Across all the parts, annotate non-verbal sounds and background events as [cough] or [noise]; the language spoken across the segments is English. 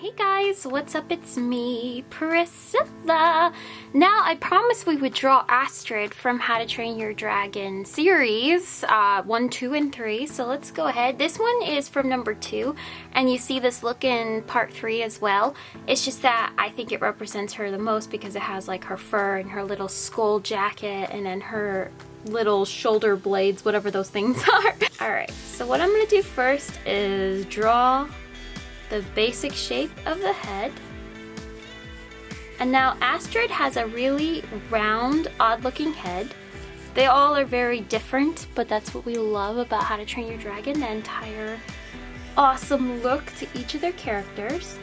Hey guys, what's up? It's me, Priscilla. Now, I promised we would draw Astrid from How to Train Your Dragon series, uh, 1, 2, and 3. So let's go ahead. This one is from number 2, and you see this look in part 3 as well. It's just that I think it represents her the most because it has like her fur and her little skull jacket and then her little shoulder blades, whatever those things [laughs] are. Alright, so what I'm going to do first is draw the basic shape of the head. And now Astrid has a really round, odd looking head. They all are very different, but that's what we love about How to Train Your Dragon, the entire awesome look to each of their characters.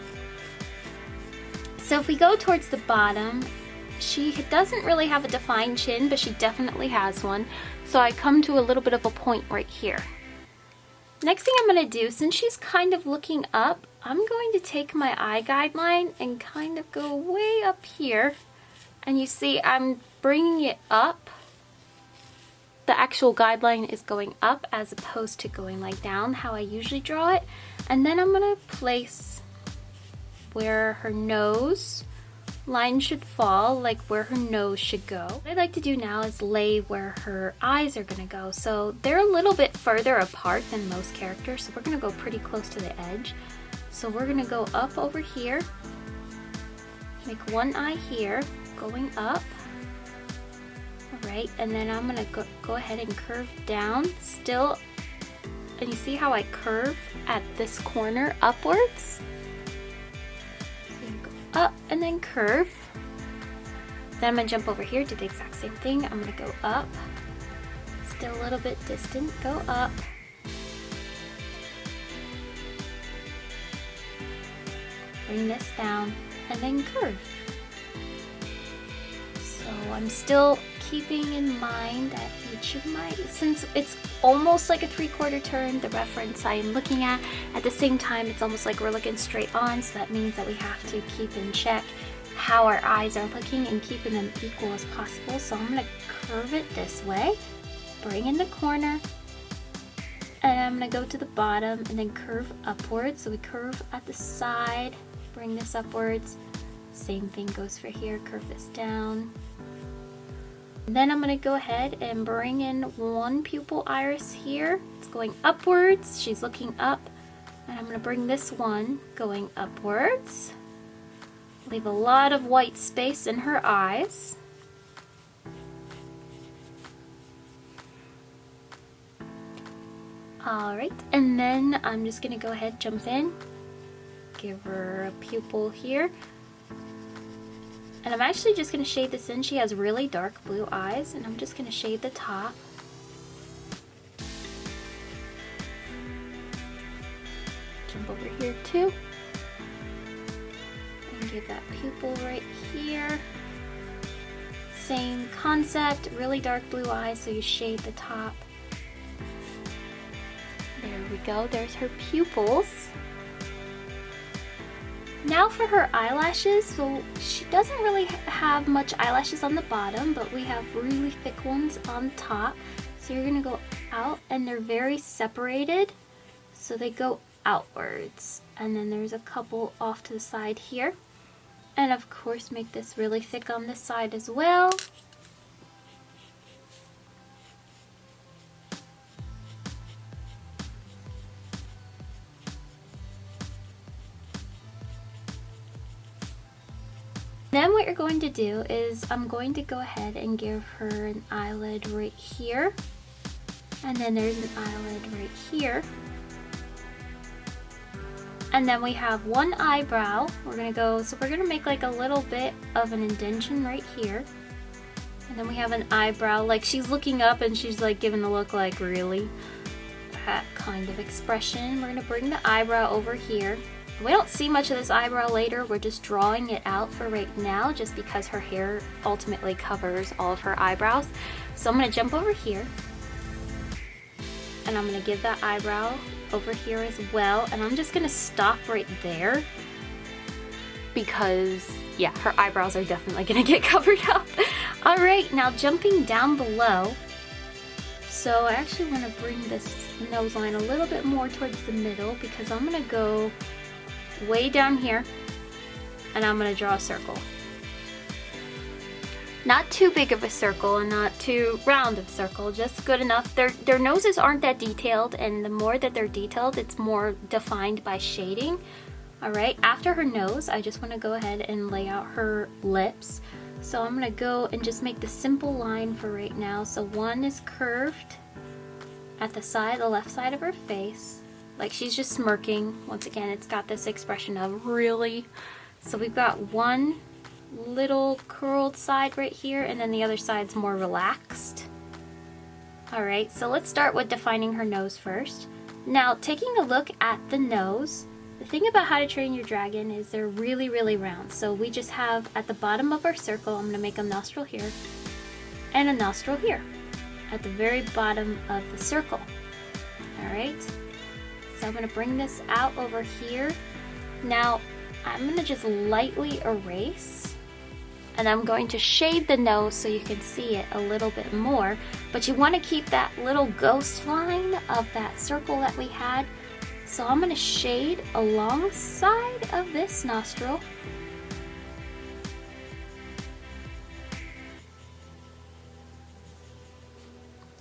So if we go towards the bottom, she doesn't really have a defined chin, but she definitely has one. So I come to a little bit of a point right here. Next thing I'm going to do, since she's kind of looking up, I'm going to take my eye guideline and kind of go way up here. And you see I'm bringing it up. The actual guideline is going up as opposed to going like down how I usually draw it. And then I'm going to place where her nose line should fall, like where her nose should go. What I'd like to do now is lay where her eyes are gonna go. So they're a little bit further apart than most characters, so we're gonna go pretty close to the edge. So we're gonna go up over here, make one eye here, going up. All right, and then I'm gonna go, go ahead and curve down, still, and you see how I curve at this corner upwards? up and then curve. Then I'm gonna jump over here, do the exact same thing. I'm gonna go up, still a little bit distant, go up. Bring this down and then curve. So I'm still keeping in mind that each of my, since it's almost like a three-quarter turn, the reference I am looking at, at the same time it's almost like we're looking straight on, so that means that we have to keep in check how our eyes are looking and keeping them equal as possible. So I'm to curve it this way, bring in the corner, and I'm to go to the bottom and then curve upwards. So we curve at the side, bring this upwards. Same thing goes for here, curve this down, then I'm to go ahead and bring in one pupil iris here. It's going upwards. She's looking up. And I'm to bring this one going upwards. Leave a lot of white space in her eyes. Alright, and then I'm just to go ahead jump in. Give her a pupil here. And I'm actually just going to shade this in. She has really dark blue eyes, and I'm just going to shade the top. Jump over here too. And give that pupil right here. Same concept, really dark blue eyes, so you shade the top. There we go, there's her pupils. Now for her eyelashes, so she doesn't really have much eyelashes on the bottom, but we have really thick ones on top. So you're gonna go out and they're very separated, so they go outwards. And then there's a couple off to the side here. And of course make this really thick on this side as well. Then what you're going to do is I'm going to go ahead and give her an eyelid right here. And then there's an eyelid right here. And then we have one eyebrow. We're gonna go, so we're gonna make like a little bit of an indentation right here. And then we have an eyebrow, like she's looking up and she's like giving the look like, really? That kind of expression. We're gonna bring the eyebrow over here. We don't see much of this eyebrow later, we're just drawing it out for right now just because her hair ultimately covers all of her eyebrows. So I'm to jump over here and I'm going to give that eyebrow over here as well and I'm just going to stop right there because yeah, her eyebrows are definitely going to get [laughs] covered up. Alright, now jumping down below, so I actually want to bring this nose line a little bit more towards the middle because I'm going to go way down here and I'm gonna draw a circle. Not too big of a circle and not too round of circle, just good enough. Their, their noses aren't that detailed and the more that they're detailed, it's more defined by shading. All right, after her nose, I just wanna go ahead and lay out her lips. So I'm gonna go and just make the simple line for right now. So one is curved at the side, the left side of her face, like she's just smirking. Once again, it's got this expression of really. So we've got one little curled side right here and then the other side's more relaxed. Alright, so let's start with defining her nose first. Now, taking a look at the nose, the thing about How to Train Your Dragon is they're really, really round. So we just have at the bottom of our circle, I'm going to make a nostril here and a nostril here at the very bottom of the circle. Alright, so I'm going to bring this out over here. Now, I'm going to just lightly erase and I'm going to shade the nose so you can see it a little bit more. But you want to keep that little ghost line of that circle that we had. So I'm going to shade alongside of this nostril.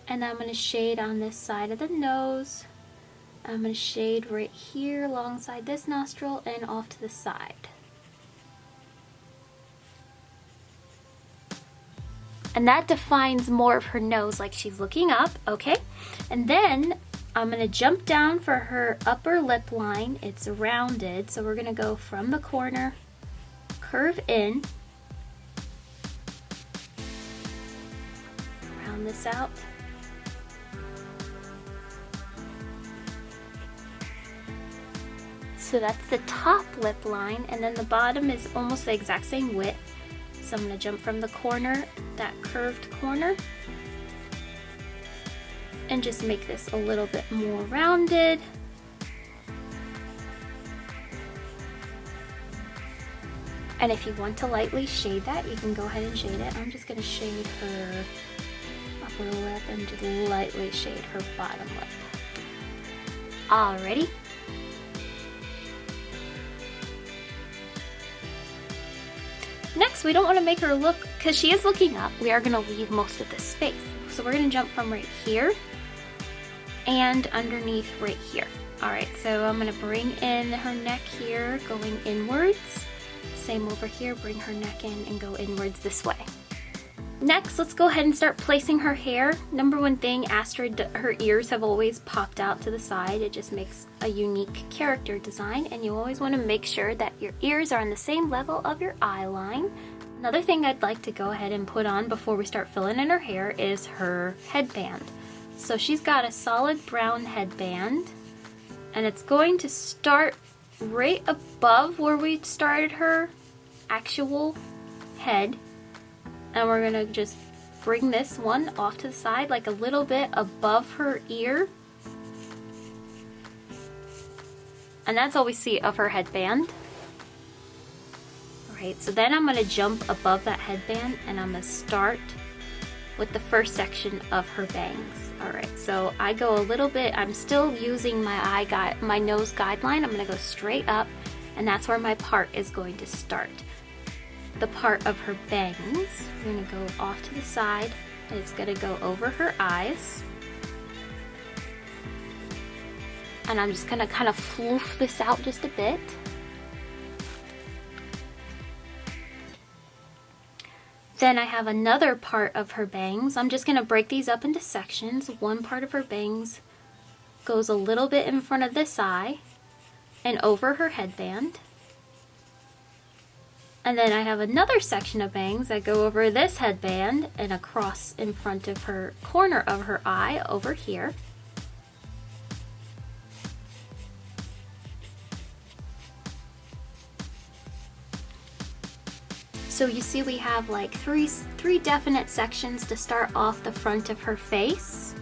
And I'm going to shade on this side of the nose. I'm going to shade right here alongside this nostril and off to the side. And that defines more of her nose like she's looking up, okay? And then I'm gonna jump down for her upper lip line. It's rounded, so we're gonna go from the corner, curve in, round this out. So that's the top lip line, and then the bottom is almost the exact same width. So I'm gonna jump from the corner, that curved corner, and just make this a little bit more rounded. And if you want to lightly shade that, you can go ahead and shade it. I'm just gonna shade her upper lip and just lightly shade her bottom lip. Alrighty. We don't want to make her look, because she is looking up, we are going to leave most of this space. So we're going to jump from right here and underneath right here. Alright, so I'm going to bring in her neck here, going inwards. Same over here, bring her neck in and go inwards this way. Next, let's go ahead and start placing her hair. Number one thing, Astrid, her ears have always popped out to the side. It just makes a unique character design and you always want to make sure that your ears are on the same level of your eye line. Another thing I'd like to go ahead and put on before we start filling in her hair is her headband. So she's got a solid brown headband and it's going to start right above where we started her actual head. And we're gonna just bring this one off to the side like a little bit above her ear. And that's all we see of her headband alright so then I'm gonna jump above that headband and I'm gonna start with the first section of her bangs alright so I go a little bit I'm still using my eye guide my nose guideline I'm gonna go straight up and that's where my part is going to start the part of her bangs. I'm gonna go off to the side. It's gonna go over her eyes. And I'm just gonna kind of floof this out just a bit. Then I have another part of her bangs. I'm just gonna break these up into sections. One part of her bangs goes a little bit in front of this eye and over her headband. And then I have another section of bangs that go over this headband and across in front of her corner of her eye over here. So you see we have like three, three definite sections to start off the front of her face.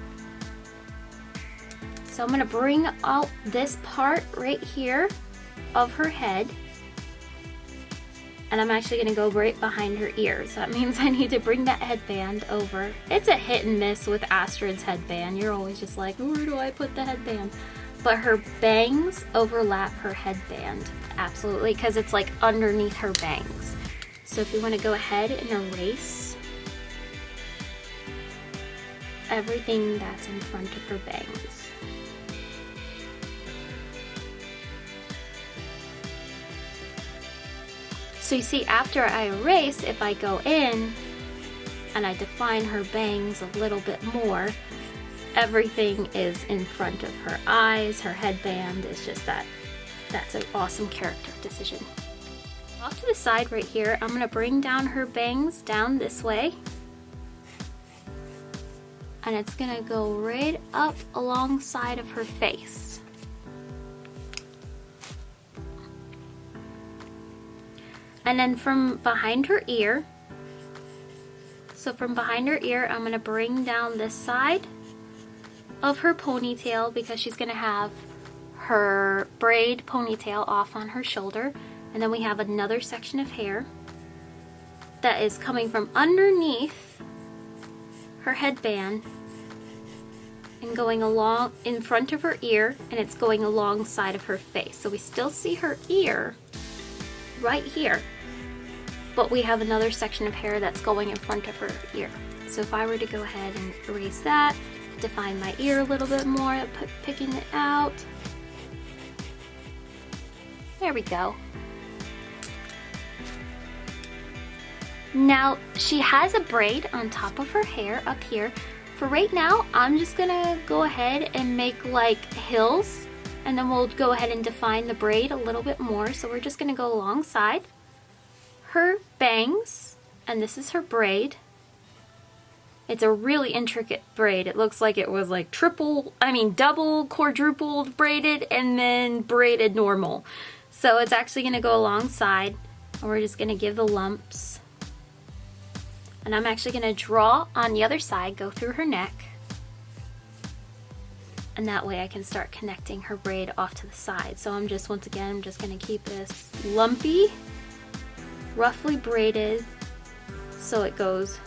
So I'm gonna bring out this part right here of her head and I'm actually gonna go right behind her ears. That means I need to bring that headband over. It's a hit and miss with Astrid's headband. You're always just like, where do I put the headband? but her bangs overlap her headband. Absolutely, because it's like underneath her bangs. So if you want to go ahead and erase everything that's in front of her bangs. So you see after I erase, if I go in and I define her bangs a little bit more, everything is in front of her eyes, her headband is just that, that's an awesome character decision. Off to the side right here, I'm gonna bring down her bangs down this way. And it's gonna go right up alongside of her face. And then from behind her ear, so from behind her ear, I'm gonna bring down this side of her ponytail because she's gonna have her braid ponytail off on her shoulder. And then we have another section of hair that is coming from underneath her headband and going along in front of her ear and it's going alongside of her face. So we still see her ear right here but we have another section of hair that's going in front of her ear. So if I were to go ahead and erase that, define my ear a little bit more, picking it out. There we go. Now, she has a braid on top of her hair up here. For right now, I'm just gonna go ahead and make like hills and then we'll go ahead and define the braid a little bit more. So we're just gonna go alongside her bangs, and this is her braid. It's a really intricate braid. It looks like it was like triple, I mean double quadrupled braided and then braided normal. So it's actually gonna go alongside and we're just gonna give the lumps. And I'm actually gonna draw on the other side, go through her neck. And that way I can start connecting her braid off to the side. So I'm just, once again, I'm just gonna keep this lumpy roughly braided so it goes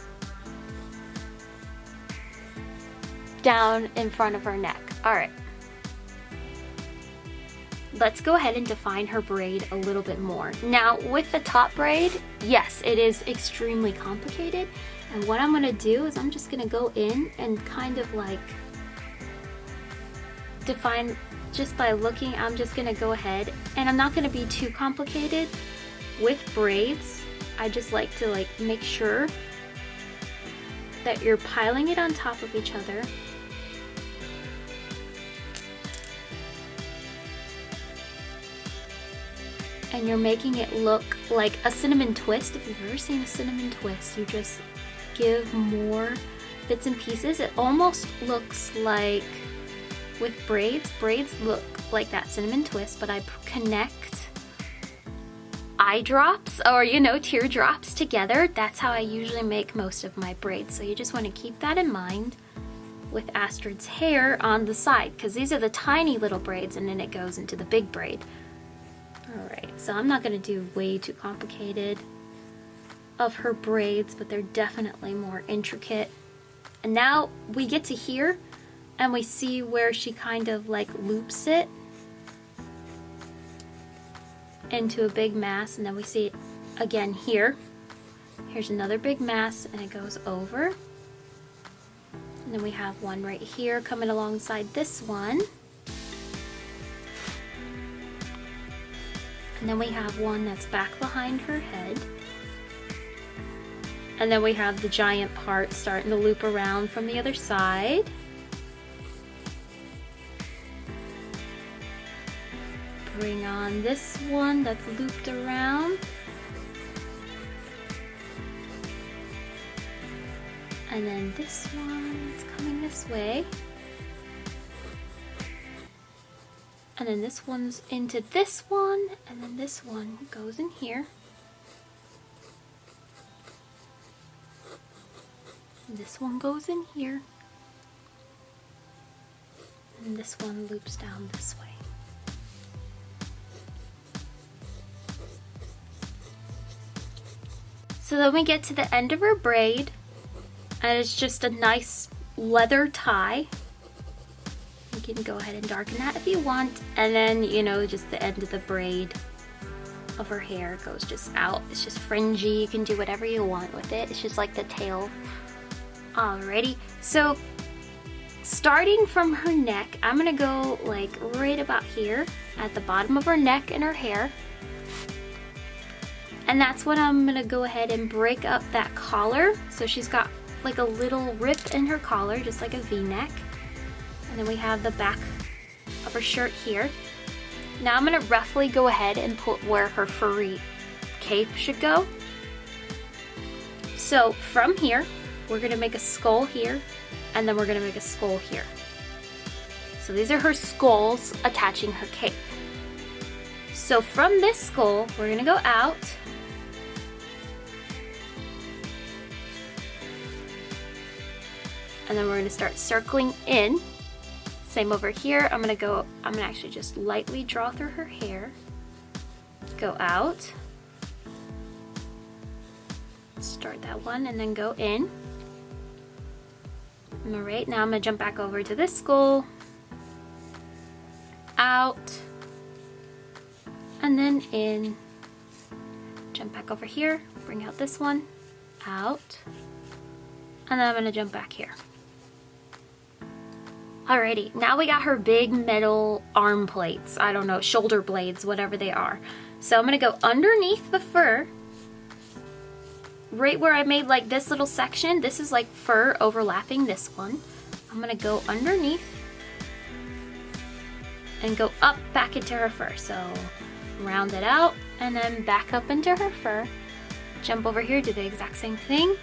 down in front of her neck. All right. Let's go ahead and define her braid a little bit more. Now with the top braid, yes, it is extremely complicated. And what I'm gonna do is I'm just gonna go in and kind of like define just by looking, I'm just gonna go ahead and I'm not gonna be too complicated with braids, I just like to like make sure that you're piling it on top of each other. And you're making it look like a cinnamon twist. If you've ever seen a cinnamon twist, you just give more bits and pieces. It almost looks like with braids, braids look like that cinnamon twist, but I connect eye drops or, you know, teardrops together. That's how I usually make most of my braids. So you just want to keep that in mind with Astrid's hair on the side because these are the tiny little braids and then it goes into the big braid. Alright, so I'm not going to do way too complicated of her braids, but they're definitely more intricate. And now we get to here and we see where she kind of like loops it into a big mass and then we see it again here. Here's another big mass and it goes over. And then we have one right here coming alongside this one. And then we have one that's back behind her head. And then we have the giant part starting to loop around from the other side. bring on this one that's looped around. And then this one is coming this way. And then this one's into this one, and then this one goes in here. And this one goes in here. And this one loops down this way. So then we get to the end of her braid and it's just a nice leather tie. You can go ahead and darken that if you want. And then, you know, just the end of the braid of her hair goes just out. It's just fringy. You can do whatever you want with it. It's just like the tail. Alrighty. So starting from her neck, I'm gonna go like right about here at the bottom of her neck and her hair. And that's when I'm gonna go ahead and break up that collar. So she's got like a little rip in her collar, just like a v-neck. And then we have the back of her shirt here. Now I'm gonna roughly go ahead and put where her furry cape should go. So from here, we're gonna make a skull here, and then we're gonna make a skull here. So these are her skulls attaching her cape. So from this skull, we're gonna go out, and then we're gonna start circling in same over here, I'm gonna go, I'm gonna actually just lightly draw through her hair, go out, start that one and then go in. All right, now I'm gonna jump back over to this school, out, and then in. Jump back over here, bring out this one, out, and then I'm gonna jump back here. Alrighty, now we got her big metal arm plates. I don't know, shoulder blades, whatever they are. So I'm gonna go underneath the fur, right where I made like this little section. This is like fur overlapping this one. I'm gonna go underneath and go up back into her fur. So round it out and then back up into her fur. Jump over here, do the exact same thing,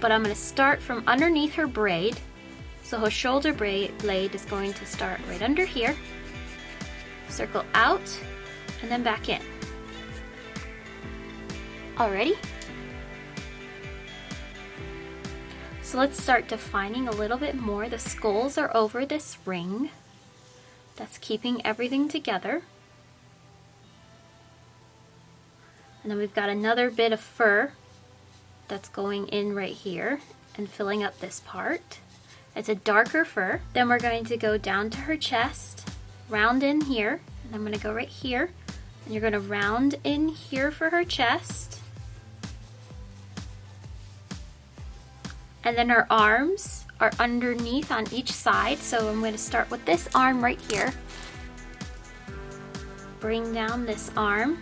but I'm gonna start from underneath her braid so her shoulder blade is going to start right under here, circle out, and then back in. Already? So let's start defining a little bit more. The skulls are over this ring that's keeping everything together. And then we've got another bit of fur that's going in right here and filling up this part. It's a darker fur. Then we're going to go down to her chest, round in here, and I'm gonna go right here. And you're gonna round in here for her chest. And then her arms are underneath on each side. So I'm gonna start with this arm right here. Bring down this arm.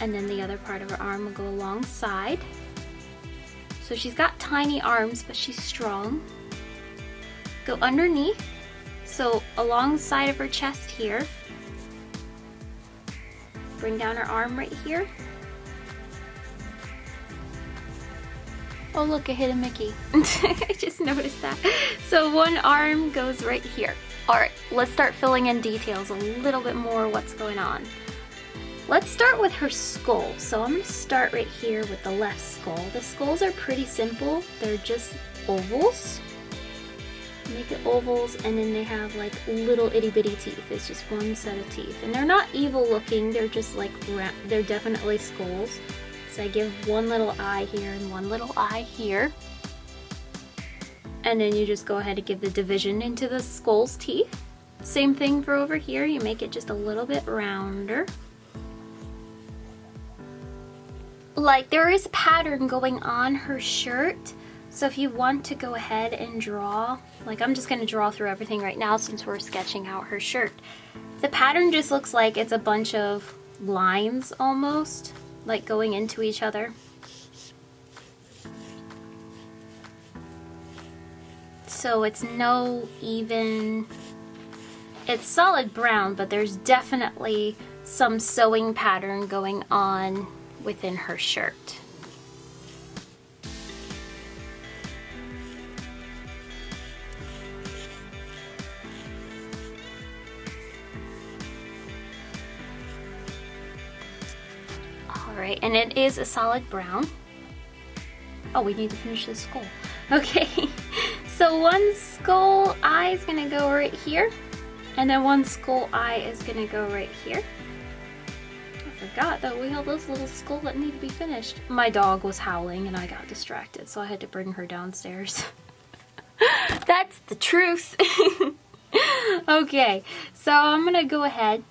And then the other part of her arm will go alongside. So she's got tiny arms, but she's strong. Go underneath, so alongside of her chest here. Bring down her arm right here. Oh look, I hit a Mickey. [laughs] I just noticed that. So one arm goes right here. All right, let's start filling in details a little bit more what's going on. Let's start with her skull. So I'm gonna start right here with the left skull. The skulls are pretty simple. They're just ovals. Make it ovals and then they have like little itty bitty teeth. It's just one set of teeth. And they're not evil looking, they're just like, they're definitely skulls. So I give one little eye here and one little eye here. And then you just go ahead and give the division into the skull's teeth. Same thing for over here, you make it just a little bit rounder. Like there is a pattern going on her shirt. So if you want to go ahead and draw like I'm just going to draw through everything right now since we're sketching out her shirt. The pattern just looks like it's a bunch of lines almost like going into each other. So it's no even it's solid brown but there's definitely some sewing pattern going on within her shirt. Alright, and it is a solid brown. Oh, we need to finish the skull. [laughs] Okay, [laughs] so one skull eye is gonna go right here, and then one skull eye is gonna go right here forgot that we have this little skull that need to be finished. My dog was howling and I got distracted, so I had to bring her downstairs. [laughs] That's the truth. [laughs] okay, so I'm gonna go ahead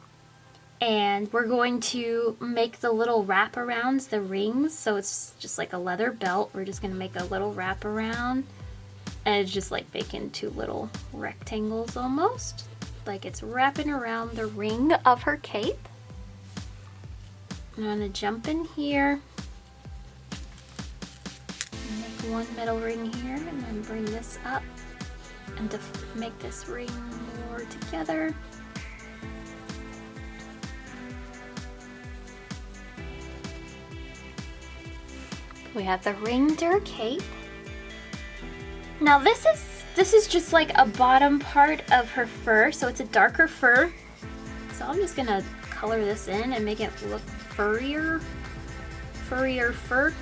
and we're going to make the little wraparounds, the rings, so it's just like a leather belt. We're just gonna make a little wrap around and it's just like making two little rectangles almost. Like it's wrapping around the ring of her cape. I'm gonna jump in here, make one middle ring here and then bring this up and to make this ring more together. We have the ring to cape. Now this is this is just like a bottom part of her fur, so it's a darker fur. So I'm just gonna color this in and make it look furrier, furrier fur.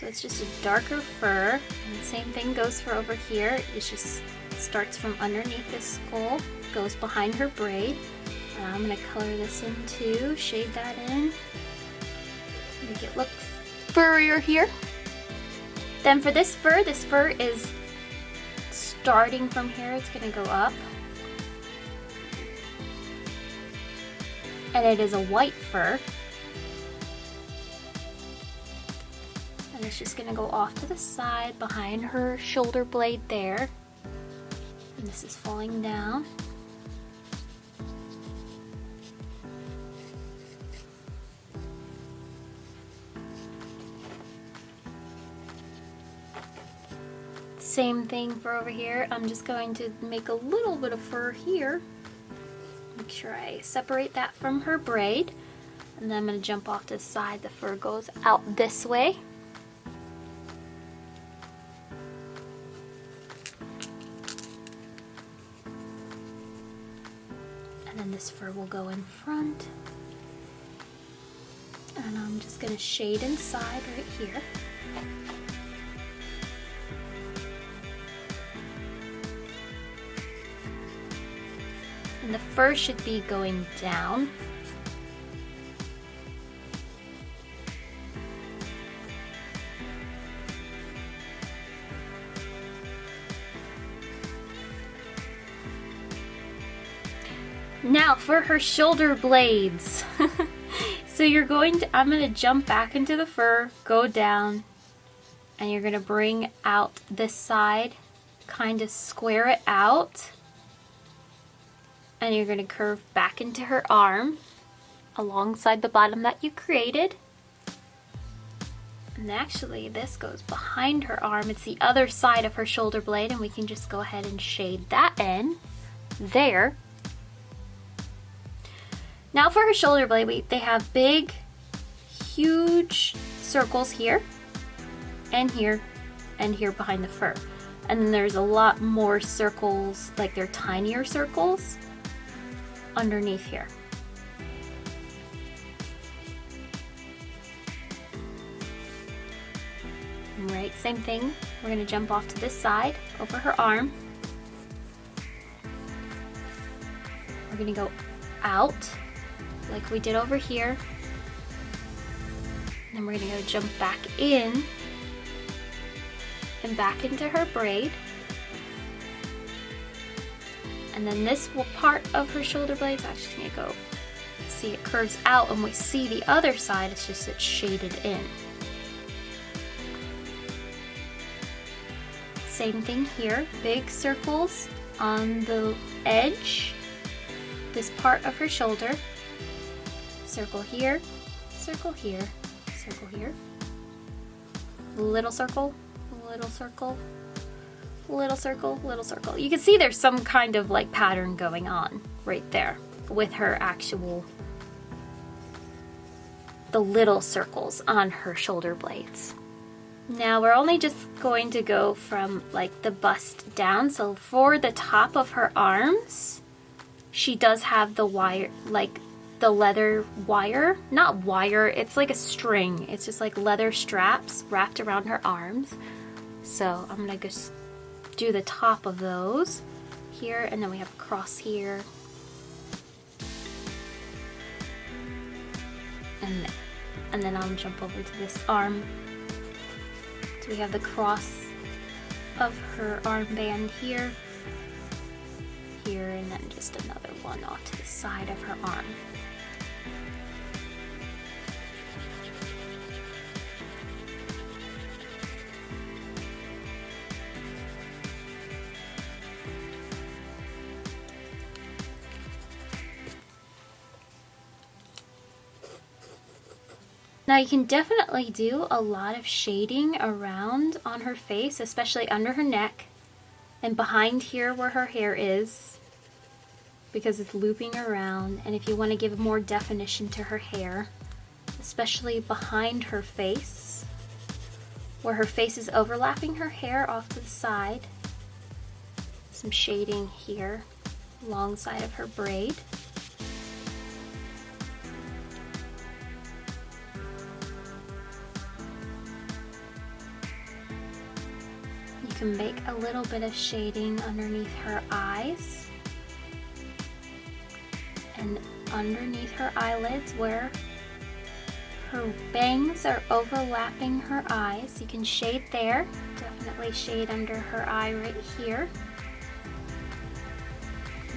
So it's just a darker fur. And the same thing goes for over here. It just starts from underneath the skull, goes behind her braid. And I'm gonna color this in too, shade that in, make it look furrier here. Then for this fur, this fur is starting from here, it's gonna go up. And it is a white fur. And it's just gonna go off to the side behind her shoulder blade there. And this is falling down. Same thing for over here. I'm just going to make a little bit of fur here. Make sure I separate that from her braid. And then I'm going to jump off to the side. The fur goes out this way. And then this fur will go in front. And I'm just going to shade inside right here. And the fur should be going down. Now for her shoulder blades. [laughs] so you're going to, I'm going to jump back into the fur, go down, and you're going to bring out this side, kind of square it out and you're going to curve back into her arm alongside the bottom that you created. And actually this goes behind her arm. It's the other side of her shoulder blade and we can just go ahead and shade that in there. Now for her shoulder blade, we, they have big, huge circles here and here and here behind the fur. And then there's a lot more circles, like they're tinier circles underneath here. Right, same thing. We're gonna jump off to this side, over her arm. We're gonna go out, like we did over here. Then we're gonna go jump back in and back into her braid. And then this part of her shoulder blade is actually gonna go, see it curves out and we see the other side, it's just it's shaded in. Same thing here, big circles on the edge, this part of her shoulder. Circle here, circle here, circle here. Little circle, little circle, little circle, little circle. You can see there's some kind of like pattern going on right there with her actual, the little circles on her shoulder blades. Now we're only just going to go from like the bust down. So for the top of her arms, she does have the wire, like the leather wire, not wire, it's like a string. It's just like leather straps wrapped around her arms. So I'm gonna just do the top of those here, and then we have a cross here. And, there. and then I'll jump over to this arm. So we have the cross of her armband here, here, and then just another one off to the side of her arm. Now you can definitely do a lot of shading around on her face, especially under her neck and behind here where her hair is because it's looping around. And if you want to give more definition to her hair, especially behind her face, where her face is overlapping her hair off to the side, some shading here alongside of her braid. Can make a little bit of shading underneath her eyes and underneath her eyelids where her bangs are overlapping her eyes. You can shade there, definitely shade under her eye right here.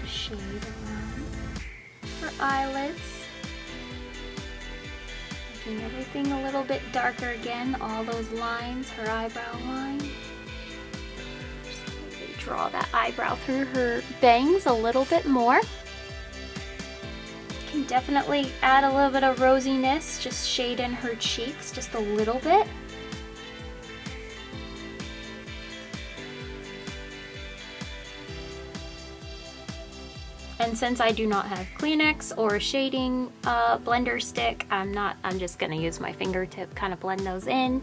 Shade around her eyelids. Making everything a little bit darker again, all those lines, her eyebrow line draw that eyebrow through her bangs a little bit more. Can definitely add a little bit of rosiness, just shade in her cheeks just a little bit. And since I do not have Kleenex or a shading uh, blender stick, I'm not, I'm just gonna use my fingertip, kind of blend those in.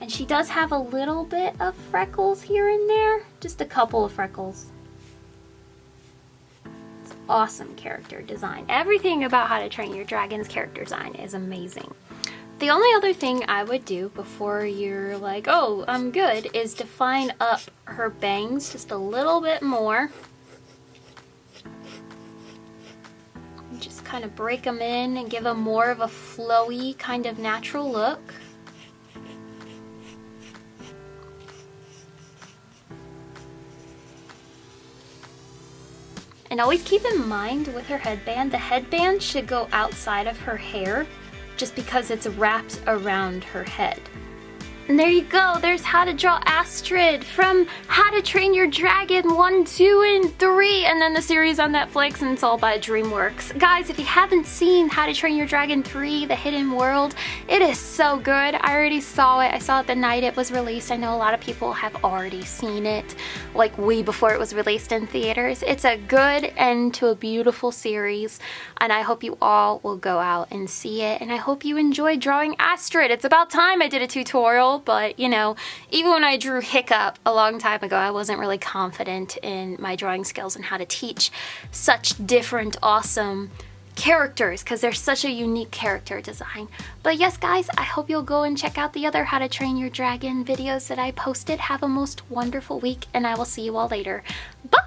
And she does have a little bit of freckles here and there, just a couple of freckles. It's awesome character design. Everything about How to Train Your Dragon's character design is amazing. The only other thing I would do before you're like, oh, I'm good, is define up her bangs just a little bit more. Just kind of break them in and give them more of a flowy kind of natural look. And always keep in mind with her headband, the headband should go outside of her hair just because it's wrapped around her head. And there you go, there's How to Draw Astrid from How to Train Your Dragon 1, 2, and 3, and then the series on Netflix, and it's all by DreamWorks. Guys, if you haven't seen How to Train Your Dragon 3, The Hidden World, it is so good. I already saw it. I saw it the night it was released. I know a lot of people have already seen it, like way before it was released in theaters. It's a good end to a beautiful series, and I hope you all will go out and see it, and I hope you enjoy drawing Astrid. It's about time I did a tutorial but you know, even when I drew Hiccup a long time ago, I wasn't really confident in my drawing skills and how to teach such different, awesome characters because they're such a unique character design. But yes guys, I hope you'll go and check out the other How to Train Your Dragon videos that I posted. Have a most wonderful week and I will see you all later. Bye!